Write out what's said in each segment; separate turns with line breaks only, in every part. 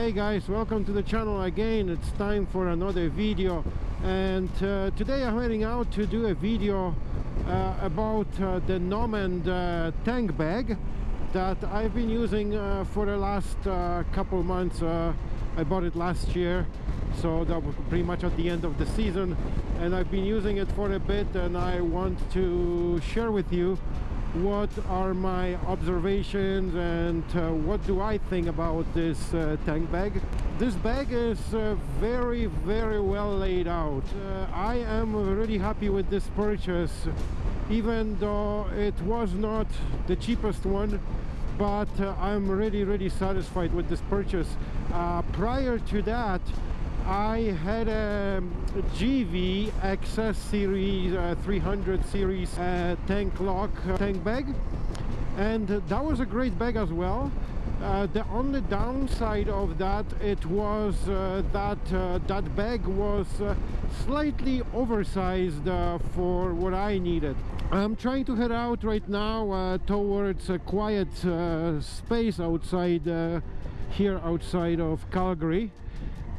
hey guys welcome to the channel again. It's time for another video. And uh, today I'm heading out to do a video uh, about uh, the Nomad uh, tank bag that I've been using uh, for the last uh, couple months. I bought it last year so that was pretty much at the end of the season. And I've been using it for a bit and I want to share with you what are my observations and uh, what do I think about this uh, tank bag? This bag is uh, very very well laid out. Uh, I am really happy with this purchase even though it was not the cheapest one but uh, I'm really really satisfied with this purchase. Uh, prior to that I had a Givi XS series uh, 300 series uh, tank lock uh, tank bag. And that was a great bag as well. Uh, the only downside of that it was uh, that uh, that bag was slightly oversized for what I needed. I'm trying to head out right now towards a quiet space outside here outside of Calgary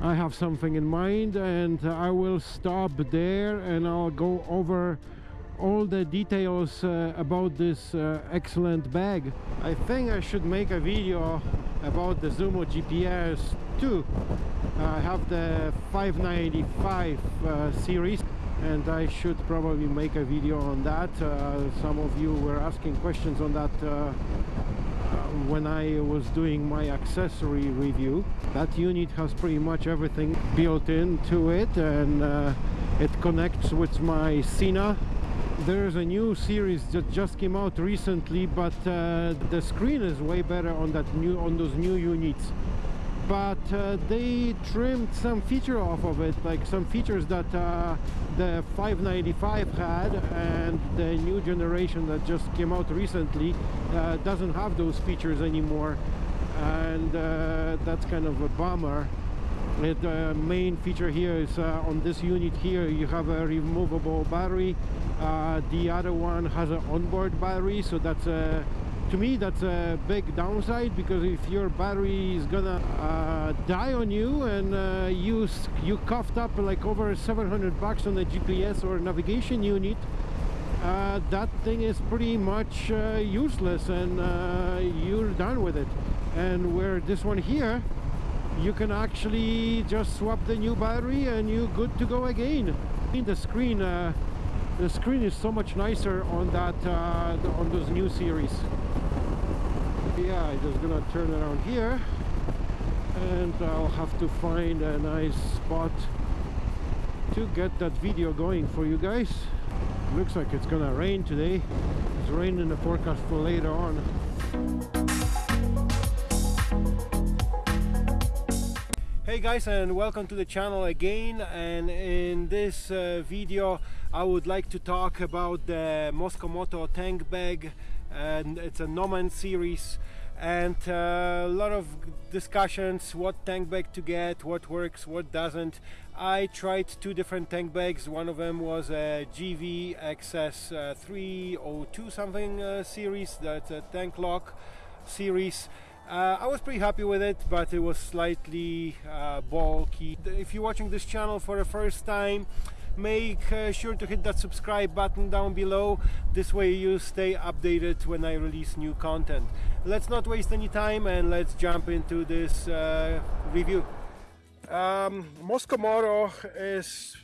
I have something in mind and I will stop there and I'll go over all the details uh, about this uh, excellent bag. I think I should make a video about the Zumo GPS too. I have the 595 uh, series and I should probably make a video on that. Uh, some of you were asking questions on that uh, when I was doing my accessory review. That unit has pretty much everything built into it and uh, it connects with my Sena. There's a new series that just came out recently, but uh, the screen is way better on that new on those new units but uh, they trimmed some feature off of it like some features that uh, the 595 had and the new generation that just came out recently uh, doesn't have those features anymore. And uh, that's kind of a bummer. The main feature here is uh, on this unit here you have a removable battery. Uh, the other one has an onboard battery so that's a to me that's a big downside because if your battery is gonna uh, die on you and uh, you you coughed up like over 700 bucks on the GPS or navigation unit uh, that thing is pretty much uh, useless and uh, you're done with it. And where this one here you can actually just swap the new battery and you're good to go again. In the screen uh, the screen is so much nicer on that on those new series yeah I'm just gonna turn around here and I'll have to find a nice spot to get that video going for you guys. Looks like it's gonna rain today. It's rain in the forecast for later on. Hey guys and welcome to the channel again. And in this uh, video I would like to talk about the Mosko tank bag. And it's a Nomad series and uh, a lot of discussions what tank bag to get what works what doesn't. I tried two different tank bags. One of them was a Givi XS uh, 302 something uh, series. That's a tank lock series. Uh, I was pretty happy with it but it was slightly uh, bulky. If you're watching this channel for the first time make uh, sure to hit that subscribe button down below. This way you stay updated when I release new content let's not waste any time and let's jump into this uh, review. Um, Mosko is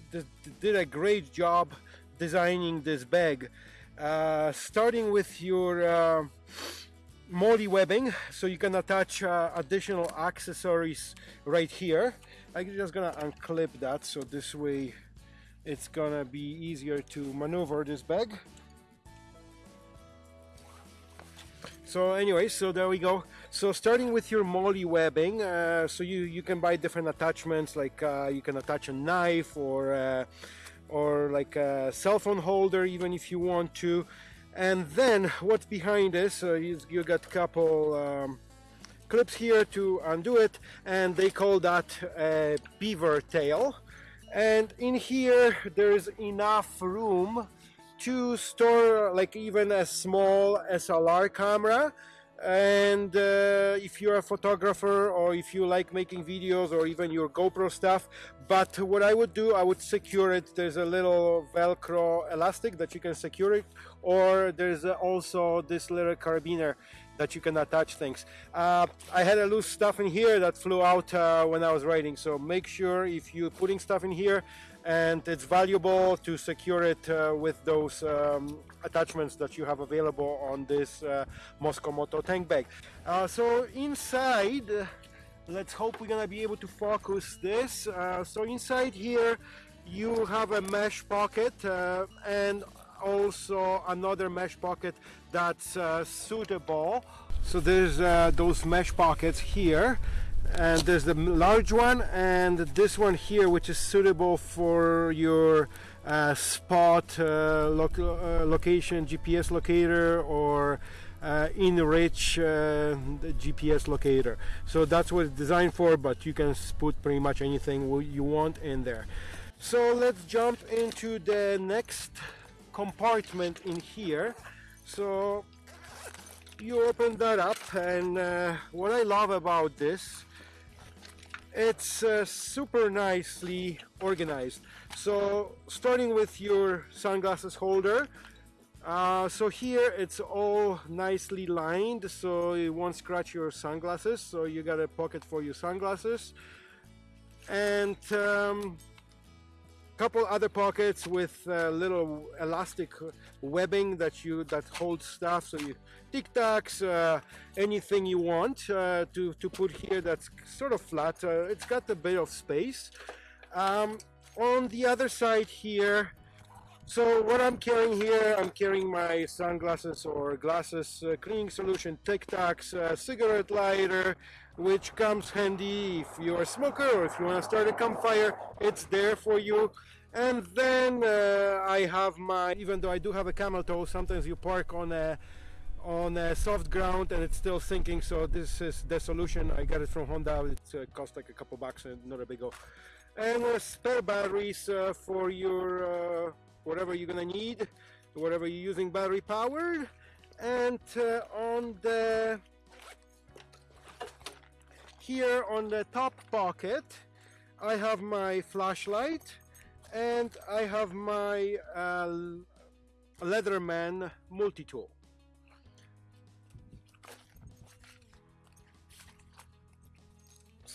did a great job designing this bag. Uh, starting with your uh, MOLLE webbing so you can attach uh, additional accessories right here. I'm just gonna unclip that so this way it's gonna be easier to maneuver this bag so anyway so there we go. So starting with your MOLLE webbing uh, so you you can buy different attachments like uh, you can attach a knife or uh, or like a cell phone holder even if you want to. And then what's behind this uh, you, you got a couple um, clips here to undo it and they call that a beaver tail. And in here there's enough room to store like even a small SLR camera. And uh, if you're a photographer or if you like making videos or even your GoPro stuff. But what I would do I would secure it. There's a little velcro elastic that you can secure it. Or there's also this little carabiner that you can attach things. Uh, I had a loose stuff in here that flew out uh, when I was riding so make sure if you're putting stuff in here and it's valuable to secure it uh, with those um, attachments that you have available on this uh, Moto tank bag. Uh, so inside, let's hope we're gonna be able to focus this. Uh, so inside here, you have a mesh pocket uh, and also another mesh pocket that's uh, suitable. So there's those mesh pockets here and there's the large one and this one here which is suitable for your uh, spot uh, uh, location GPS locator or uh, InReach uh, GPS locator. So that's what it's designed for but you can put pretty much anything you want in there. So let's jump into the next compartment in here. So you open that up and uh, what I love about this it's uh, super nicely organized. So starting with your sunglasses holder uh, so here it's all nicely lined. So it won't scratch your sunglasses so you got a pocket for your sunglasses. And um, couple other pockets with a little elastic webbing that you that holds stuff. So you tic tacs uh, anything you want uh, to to put here that's sort of flat. Uh, it's got a bit of space. Um, on the other side here so what I'm carrying here, I'm carrying my sunglasses or glasses uh, cleaning solution, Tic Tacs, uh, cigarette lighter, which comes handy if you're a smoker or if you want to start a campfire, it's there for you. And then uh, I have my, even though I do have a camel toe, sometimes you park on a on a soft ground and it's still sinking so this is the solution I got it from Honda it uh, cost like a couple bucks and not a big go and uh, spare batteries uh, for your uh, whatever you're gonna need whatever you're using battery powered and uh, on the here on the top pocket I have my flashlight and I have my uh, Leatherman multi-tool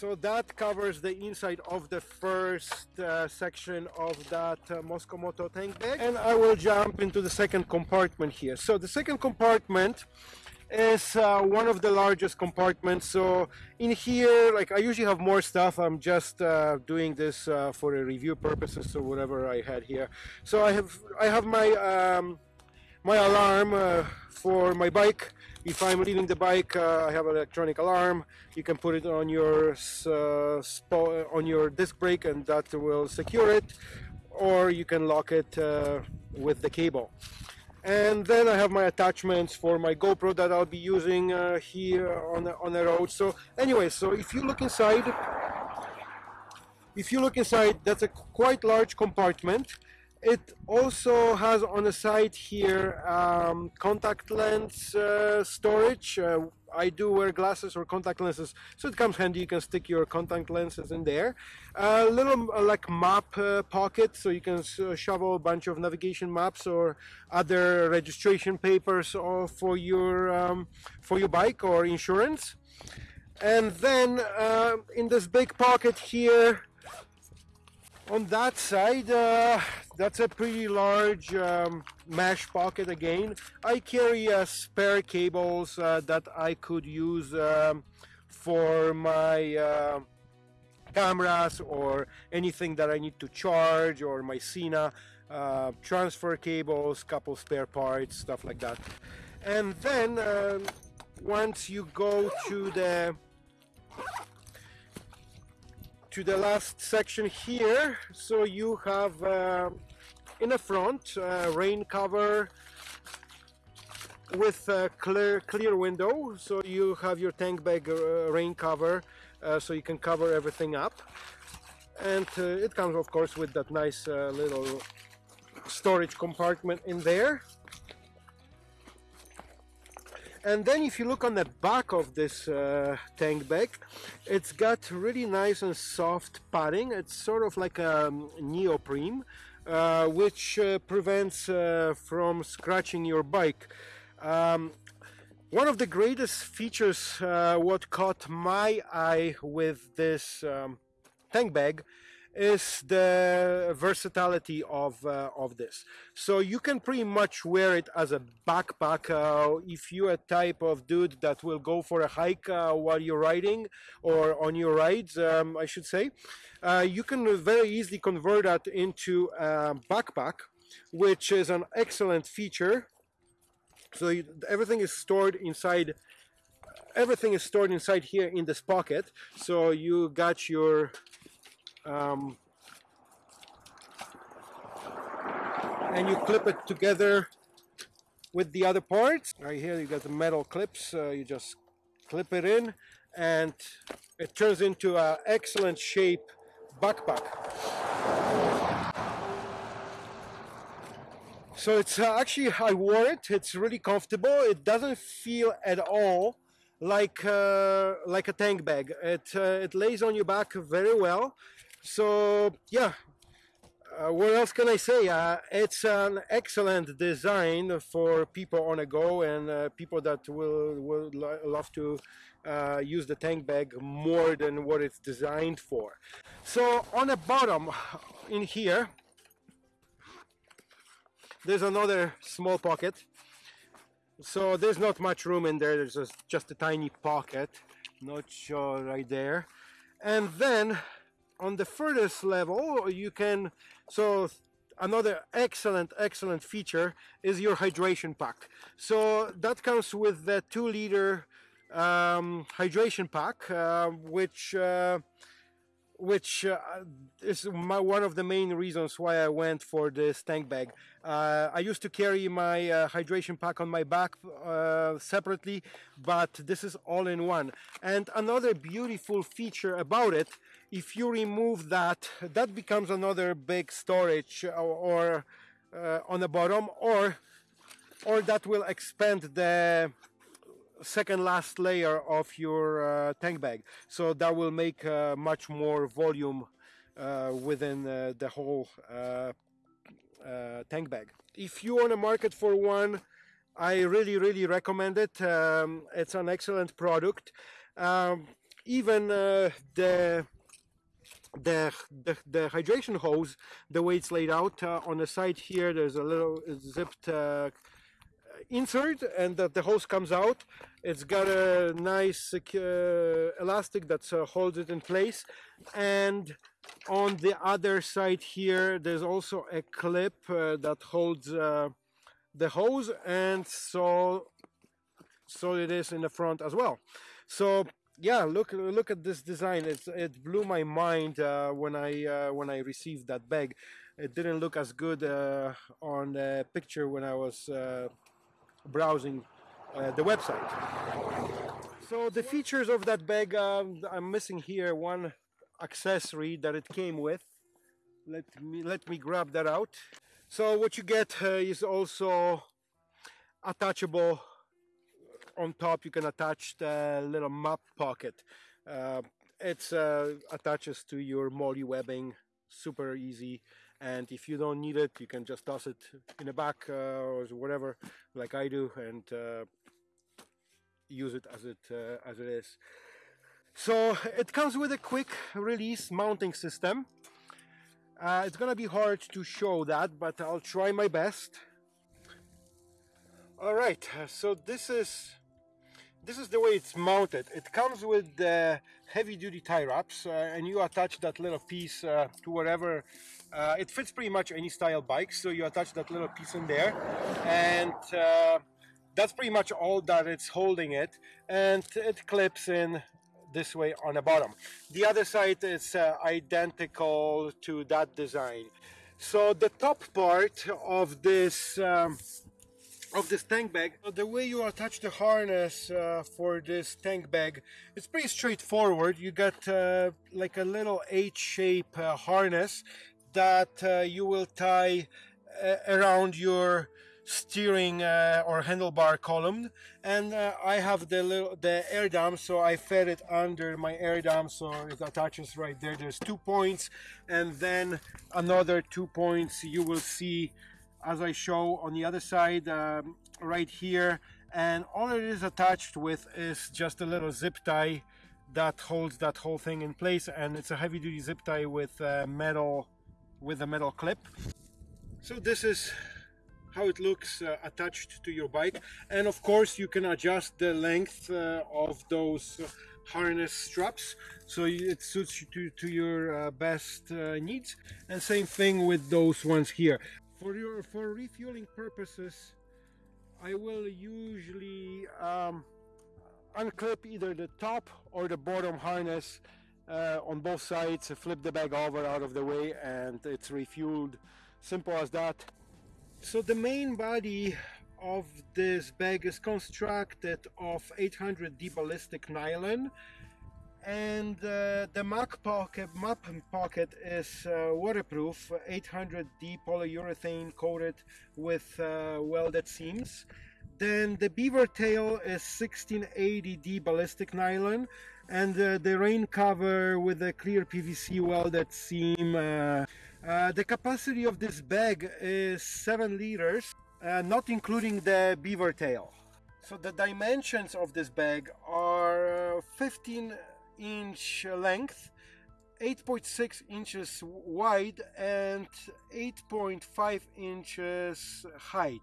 so that covers the inside of the first uh, section of that uh, Mosko Moto tank bag. And I will jump into the second compartment here. So the second compartment is uh, one of the largest compartments. So in here like I usually have more stuff. I'm just uh, doing this uh, for a review purposes or whatever I had here. So I have I have my um, my alarm uh, for my bike if I'm leaving the bike, uh, I have an electronic alarm. You can put it on your uh, on your disc brake, and that will secure it. Or you can lock it uh, with the cable. And then I have my attachments for my GoPro that I'll be using uh, here on the, on the road. So anyway, so if you look inside, if you look inside, that's a quite large compartment. It also has on the side here um, contact lens uh, storage. Uh, I do wear glasses or contact lenses, so it comes handy. You can stick your contact lenses in there. A little uh, like map uh, pocket, so you can uh, shovel a bunch of navigation maps or other registration papers or for your um, for your bike or insurance. And then in this big pocket here, on that side uh, that's a pretty large um, mesh pocket again. I carry uh, spare cables uh, that I could use um, for my uh, cameras or anything that I need to charge or my Sena uh, transfer cables couple spare parts stuff like that. And then um, once you go to the to the last section here. So you have uh, in the front uh, rain cover with a clear clear window. So you have your tank bag uh, rain cover uh, so you can cover everything up. And uh, it comes of course with that nice little storage compartment in there and then if you look on the back of this uh, tank bag it's got really nice and soft padding. It's sort of like a um, neoprene uh, which uh, prevents uh, from scratching your bike. Um, one of the greatest features uh, what caught my eye with this um, tank bag is the versatility of uh, of this. So you can pretty much wear it as a backpack uh, if you're a type of dude that will go for a hike uh, while you're riding or on your rides um, I should say. Uh, you can very easily convert that into a backpack which is an excellent feature. So you, everything is stored inside everything is stored inside here in this pocket. So you got your um, and you clip it together with the other parts. Right here you got the metal clips. Uh, you just clip it in and it turns into an excellent shape backpack. So it's uh, actually I wore it. It's really comfortable. It doesn't feel at all like uh, like a tank bag. It uh, it lays on your back very well so yeah uh, what else can I say? Uh, it's an excellent design for people on a go and uh, people that will, will lo love to uh, use the tank bag more than what it's designed for. So on the bottom in here, there's another small pocket. So there's not much room in there, there's just a tiny pocket, not sure right there. And then on the furthest level you can so another excellent excellent feature is your hydration pack. So that comes with the two liter um, hydration pack uh, which uh, which uh, is my, one of the main reasons why I went for this tank bag. Uh, I used to carry my uh, hydration pack on my back uh, separately, but this is all in one. And another beautiful feature about it, if you remove that, that becomes another big storage or, or uh, on the bottom, or or that will expand the second last layer of your uh, tank bag. So that will make uh, much more volume uh, within uh, the whole uh, tank bag. If you on a market for one I really really recommend it. Um, it's an excellent product. Um, even the the, the, the hydration hose the way it's laid out on the side here there's a little zipped insert and that the hose comes out. It's got a nice uh, elastic that uh, holds it in place. And on the other side here there's also a clip uh, that holds uh, the hose and so so it is in the front as well. So yeah look look at this design. It's, it blew my mind uh, when I uh, when I received that bag. It didn't look as good on the picture when I was browsing uh, the website. So the features of that bag, um, I'm missing here one accessory that it came with. Let me let me grab that out. So what you get uh, is also attachable. On top, you can attach the little map pocket. Uh, it uh, attaches to your MOLLE webbing, super easy and if you don't need it you can just toss it in the back uh, or whatever like I do and uh, use it as it uh, as it is. So it comes with a quick release mounting system. Uh, it's gonna be hard to show that but I'll try my best. Alright so this is this is the way it's mounted. It comes with the heavy-duty tie wraps uh, and you attach that little piece uh, to wherever uh, it fits pretty much any style bike so you attach that little piece in there. And uh, that's pretty much all that it's holding it and it clips in this way on the bottom. The other side is uh, identical to that design. So the top part of this um, of this tank bag. The way you attach the harness uh, for this tank bag, it's pretty straightforward. You got uh, like a little H-shape uh, harness that uh, you will tie uh, around your steering uh, or handlebar column and I have the little the air dam so I fed it under my air dam so it attaches right there there's two points and then another two points you will see as I show on the other side um, right here. And all it is attached with is just a little zip tie that holds that whole thing in place. And it's a heavy-duty zip tie with a metal with a metal clip. So this is how it looks uh, attached to your bike. And of course you can adjust the length uh, of those harness straps. So it suits you to, to your uh, best uh, needs. And same thing with those ones here for your for refueling purposes I will usually um, unclip either the top or the bottom harness uh, on both sides, flip the bag over out of the way and it's refueled. Simple as that. So the main body of this bag is constructed of 800D ballistic nylon and uh, the map pocket, map pocket is uh, waterproof 800D polyurethane coated with uh, welded seams then the beaver tail is 1680D ballistic nylon and uh, the rain cover with a clear PVC welded seam. Uh, uh, the capacity of this bag is 7 liters, not including the beaver tail. So the dimensions of this bag are uh, 15 inch length, 8.6 inches wide and 8.5 inches height.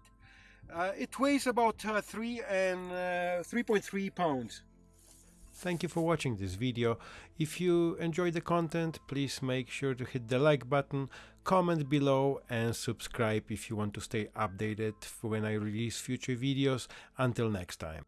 Uh, it weighs about uh, 3 and uh, 3.3 pounds. Thank you for watching this video. If you enjoyed the content, please make sure to hit the like button, comment below and subscribe if you want to stay updated when I release future videos. Until next time.